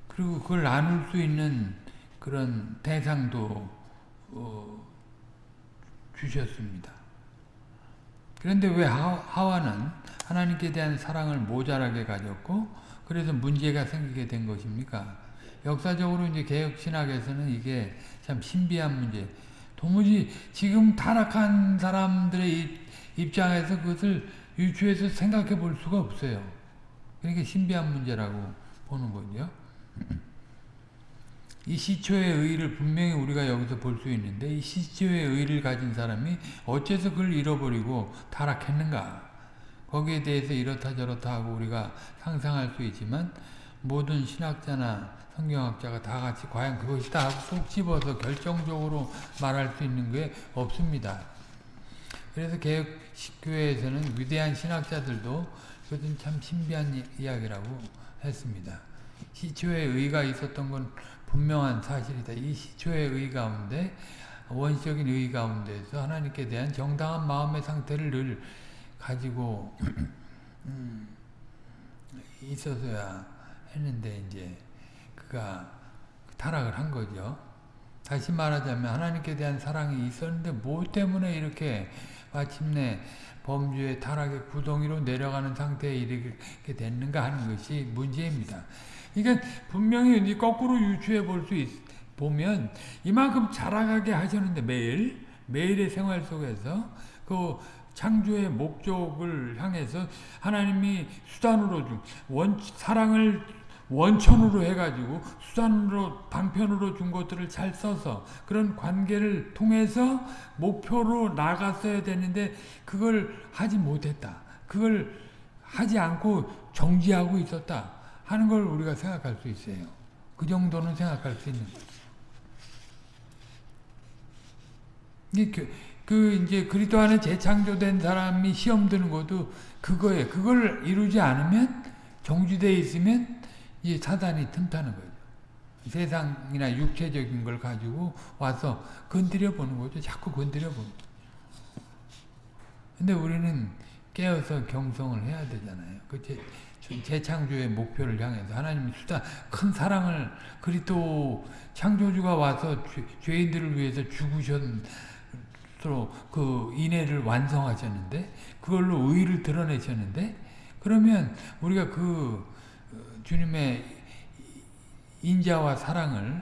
그리고 그걸 나눌 수 있는 그런 대상도 어, 주셨습니다. 그런데 왜 하와는 하나님께 대한 사랑을 모자라게 가졌고 그래서 문제가 생기게 된 것입니까? 역사적으로 이제 개혁 신학에서는 이게 참 신비한 문제. 도무지 지금 타락한 사람들의 입장에서 그것을 유추해서 생각해 볼 수가 없어요. 그러니까 신비한 문제라고 보는 거죠. 이 시초의 의를 분명히 우리가 여기서 볼 수 있는데 이 시초의 의를 가진 사람이 어째서 그걸 잃어버리고 타락했는가? 거기에 대해서 이렇다 저렇다 하고 우리가 상상할 수 있지만 모든 신학자나 성경학자가 다 같이 과연 그것이다 하고 쏙 집어서 결정적으로 말할 수 있는 게 없습니다. 그래서 개혁교회에서는 위대한 신학자들도 그것은 참 신비한 이야기라고 했습니다. 시초의 의가 있었던 건 분명한 사실이다. 이 시초의 의 가운데 원시적인 의 가운데서 하나님께 대한 정당한 마음의 상태를 늘 가지고 음, 있어서야 했는데 이제 그가 타락을 한 거죠. 다시 말하자면 하나님께 대한 사랑이 있었는데 뭐 때문에 이렇게 마침내 범죄의 타락의 구덩이로 내려가는 상태에 이르게 됐는가 하는 것이 문제입니다. 그러니까 분명히 거꾸로 유추해 볼 수 보면 이만큼 자라가게 하셨는데 매일 매일의 생활 속에서 그 창조의 목적을 향해서 하나님이 수단으로 준 원, 사랑을 원천으로 해가지고 수단으로 방편으로 준 것들을 잘 써서 그런 관계를 통해서 목표로 나갔어야 되는데 그걸 하지 못했다. 그걸 하지 않고 정지하고 있었다 하는 걸 우리가 생각할 수 있어요. 그 정도는 생각할 수 있는 거죠. 그, 그 이제 그리스도 안에 재창조된 사람이 시험 드는 것도 그거에 그걸 이루지 않으면 정지되어 있으면 이제 사단이 틈타는 거예요. 세상이나 육체적인 걸 가지고 와서 건드려 보는 거죠. 자꾸 건드려 보는 근데 우리는 깨어서 경성을 해야 되잖아요. 그 재, 재창조의 목표를 향해서 하나님이 수다 큰 사랑을 그리스도 창조주가 와서 죄, 인들을 위해서 죽으셨 스스로 그 인애를 완성하셨는데 그걸로 의를 드러내셨는데 그러면 우리가 그 어, 주님의 인자와 사랑을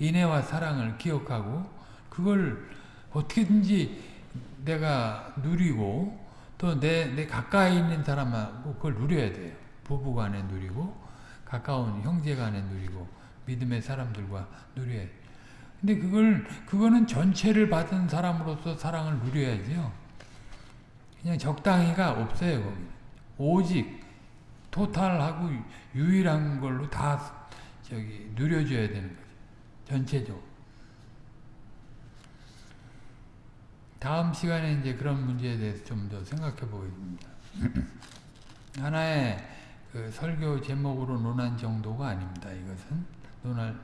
인애와 사랑을 기억하고 그걸 어떻게든지 내가 누리고 또 내 내 가까이 있는 사람하고 그걸 누려야 돼요. 부부간에 누리고 가까운 형제간에 누리고 믿음의 사람들과 누려야 돼요. 근데 그걸 그거는 전체를 받은 사람으로서 사랑을 누려야죠. 그냥 적당히가 없어요. 거기. 오직 토탈하고 유일한 걸로 다 저기 누려줘야 되는 거죠. 전체적으로. 다음 시간에 이제 그런 문제에 대해서 좀 더 생각해 보겠습니다. 하나의 그 설교 제목으로 논한 정도가 아닙니다. 이것은 논할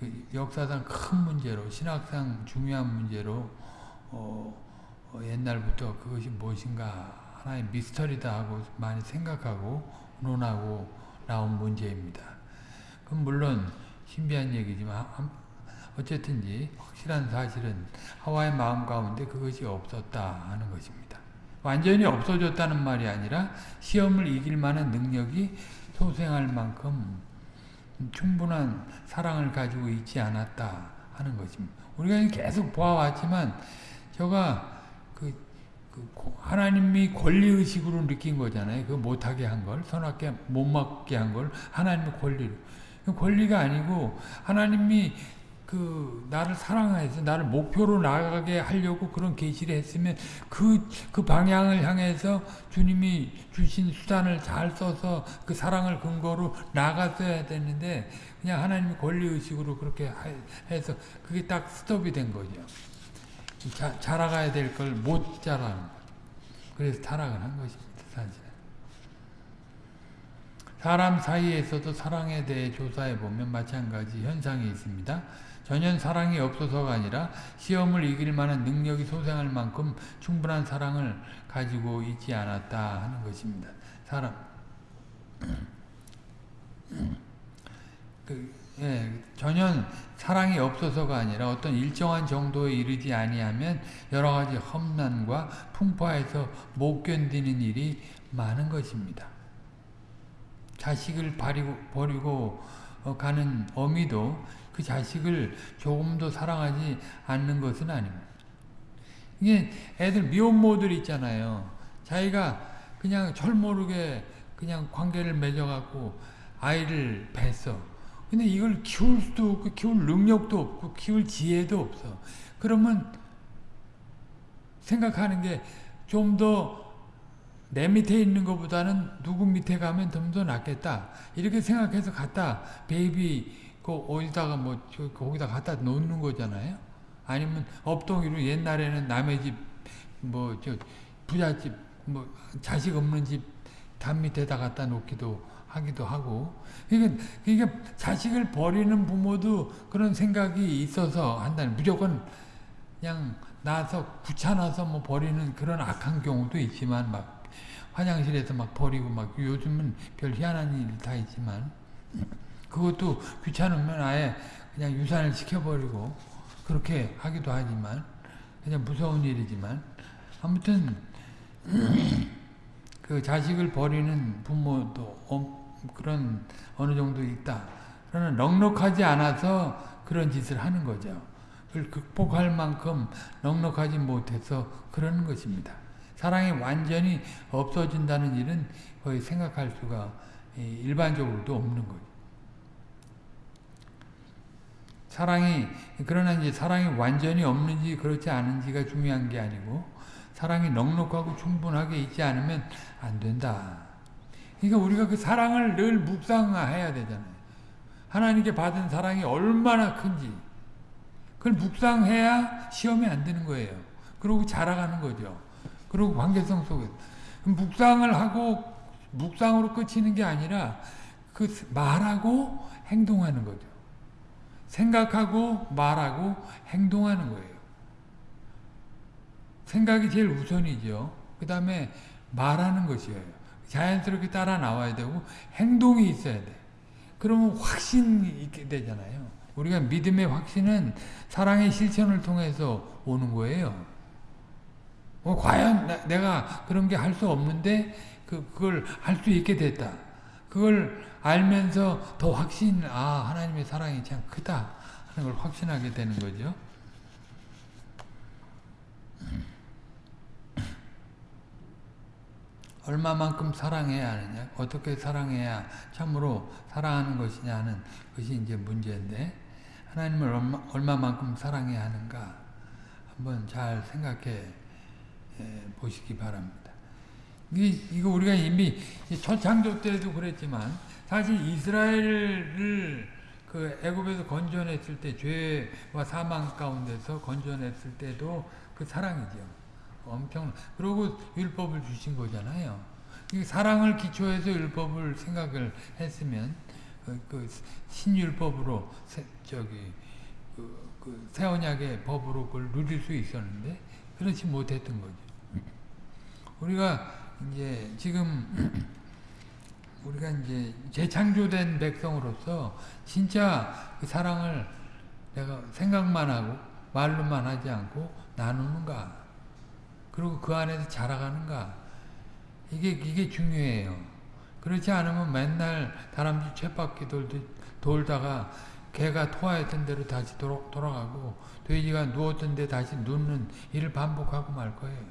그 역사상 큰 문제로 신학상 중요한 문제로 어, 어, 옛날부터 그것이 무엇인가 하나의 미스터리다 하고 많이 생각하고 논하고 나온 문제입니다. 그럼 물론 신비한 얘기지만 어쨌든지 확실한 사실은 하와의 마음 가운데 그것이 없었다 하는 것입니다. 완전히 없어졌다는 말이 아니라 시험을 이길 만한 능력이 소생할 만큼 충분한 사랑을 가지고 있지 않았다 하는 것입니다. 우리가 계속 보아왔지만 저가 하나님이 권리의식으로 느낀 거잖아요. 그 못하게 한 걸, 선악게 못 먹게 한 걸 하나님의 권리로. 권리가 아니고 하나님이 그 나를 사랑해서 나를 목표로 나가게 하려고 그런 계시를 했으면 그, 그 방향을 향해서 주님이 주신 수단을 잘 써서 그 사랑을 근거로 나갔어야 되는데 그냥 하나님의 권리의식으로 그렇게 해서 그게 딱 스톱이 된 거죠. 자, 자라가야 될 걸 못 자라는 거 그래서 타락을 한 것입니다. 사실. 사람 사이에서도 사랑에 대해 조사해 보면 마찬가지 현상이 있습니다. 전혀 사랑이 없어서가 아니라 시험을 이길 만한 능력이 소생할 만큼 충분한 사랑을 가지고 있지 않았다 하는 것입니다. 사람 그, 예, 전혀 사랑이 없어서가 아니라 어떤 일정한 정도에 이르지 아니하면 여러 가지 험난과 풍파에서 못 견디는 일이 많은 것입니다. 자식을 버리고, 버리고 가는 어미도 그 자식을 조금도 사랑하지 않는 것은 아닙니다. 이게 애들 미혼모들 있잖아요. 자기가 그냥 철모르게 그냥 관계를 맺어갖고 아이를 뱄어. 근데 이걸 키울 수도 없고 키울 능력도 없고 키울 지혜도 없어. 그러면 생각하는 게 좀 더 내 밑에 있는 것보다는 누구 밑에 가면 좀 더 낫겠다. 이렇게 생각해서 갖다 baby 그 어디다가 뭐 거기다 갖다 놓는 거잖아요. 아니면 업동이로 옛날에는 남의 집 뭐 저 부잣집 뭐 자식 없는 집 담 밑에다 갖다 놓기도 하기도 하고. 그러니까, 그러니까 자식을 버리는 부모도 그런 생각이 있어서 한다는 무조건 그냥 나서 귀찮아서 뭐 버리는 그런 악한 경우도 있지만 막 화장실에서 막 버리고 막 요즘은 별 희한한 일 다 있지만 그것도 귀찮으면 아예 그냥 유산을 시켜버리고 그렇게 하기도 하지만 그냥 무서운 일이지만 아무튼 그 자식을 버리는 부모도 그런 어느 정도 있다. 그러나 넉넉하지 않아서 그런 짓을 하는 거죠. 그걸 극복할 만큼 넉넉하지 못해서 그러는 것입니다. 사랑이 완전히 없어진다는 일은 거의 생각할 수가 일반적으로도 없는 거죠. 사랑이 그러나 이제 사랑이 완전히 없는지 그렇지 않은지가 중요한 게 아니고 사랑이 넉넉하고 충분하게 있지 않으면 안 된다. 그러니까 우리가 그 사랑을 늘 묵상해야 되잖아요. 하나님께 받은 사랑이 얼마나 큰지 그걸 묵상해야 시험이 안 되는 거예요. 그리고 자라가는 거죠. 그리고 관계성 속에 묵상을 하고 묵상으로 끝이는 게 아니라 그 말하고 행동하는 거죠. 생각하고 말하고 행동하는 거예요. 생각이 제일 우선이죠. 그 다음에 말하는 것이에요. 자연스럽게 따라 나와야 되고 행동이 있어야 돼. 그러면 확신이 있게 되잖아요. 우리가 믿음의 확신은 사랑의 실천을 통해서 오는 거예요. 어, 과연 나, 내가 그런 게 할 수 없는데 그, 그걸 할 수 있게 됐다. 그걸 알면서 더 확신, 아 하나님의 사랑이 참 크다 하는 걸 확신하게 되는 거죠. 얼마만큼 사랑해야 하느냐, 어떻게 사랑해야 참으로 사랑하는 것이냐 하는 것이 이제 문제인데, 하나님을 얼마, 얼마만큼 사랑해야 하는가, 한번 잘 생각해 보시기 바랍니다. 이거 우리가 이미 첫 창조 때도 그랬지만, 사실 이스라엘을 그 애굽에서 건져냈을 때, 죄와 사망 가운데서 건져냈을 때도 그 사랑이죠. 엄청 그리고 율법을 주신 거잖아요. 사랑을 기초해서 율법을 생각을 했으면 그, 그 신율법으로 세, 저기 그, 그 새언약의 법으로 그걸 누릴 수 있었는데 그렇지 못했던 거죠. 우리가 이제 지금 우리가 이제 재창조된 백성으로서 진짜 그 사랑을 내가 생각만 하고 말로만 하지 않고 나누는가 그리고 그 안에서 자라가는가 이게 이게 중요해요. 그렇지 않으면 맨날 다람쥐 쳇바퀴 돌다가 개가 토하였던 대로 다시 돌아, 돌아가고 돼지가 누웠던 데 다시 눕는 일을 반복하고 말 거예요.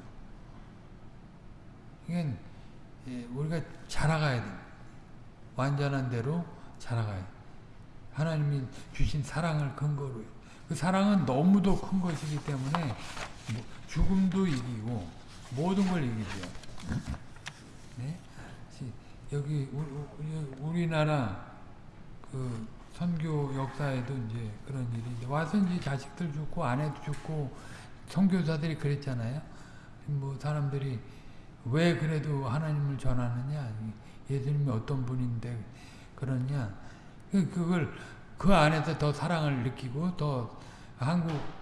이건 예, 우리가 자라가야 돼. 완전한 대로 자라가야 돼. 하나님이 주신 사랑을 근거로 그 사랑은 너무도 큰 것이기 때문에 뭐 죽음도 이기고 모든 걸 이기죠. 네? 여기 우리나라 그 선교 역사에도 이제 그런 일이 와서 이제 자식들 죽고 아내도 죽고 선교사들이 그랬잖아요. 뭐 사람들이 왜 그래도 하나님을 전하느냐? 예수님이 어떤 분인데 그러냐? 그, 그걸 그 안에서 더 사랑을 느끼고 더 한국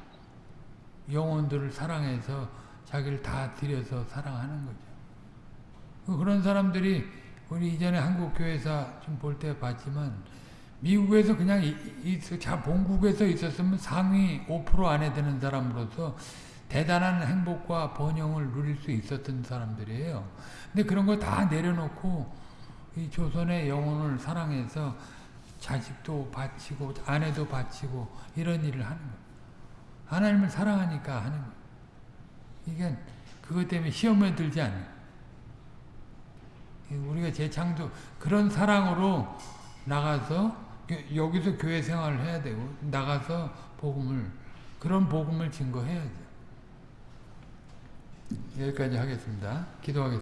영혼들을 사랑해서 자기를 다 들여서 사랑하는 거죠. 그 그런 사람들이 우리 이전에 한국 교회사 좀 볼 때 봤지만 미국에서 그냥 자 본국에서 있었으면 상위 5% 안에 드는 사람으로서 대단한 행복과 번영을 누릴 수 있었던 사람들이에요. 근데 그런 거 다 내려놓고 이 조선의 영혼을 사랑해서 자식도 바치고 아내도 바치고 이런 일을 하는 거예요. 하나님을 사랑하니까 하는 거예요. 이게 그것 때문에 시험에 들지 않아요. 우리가 재창조 그런 사랑으로 나가서 여기서 교회 생활을 해야 되고 나가서 복음을 그런 복음을 증거해야죠. 여기까지 하겠습니다. 기도하겠습니다.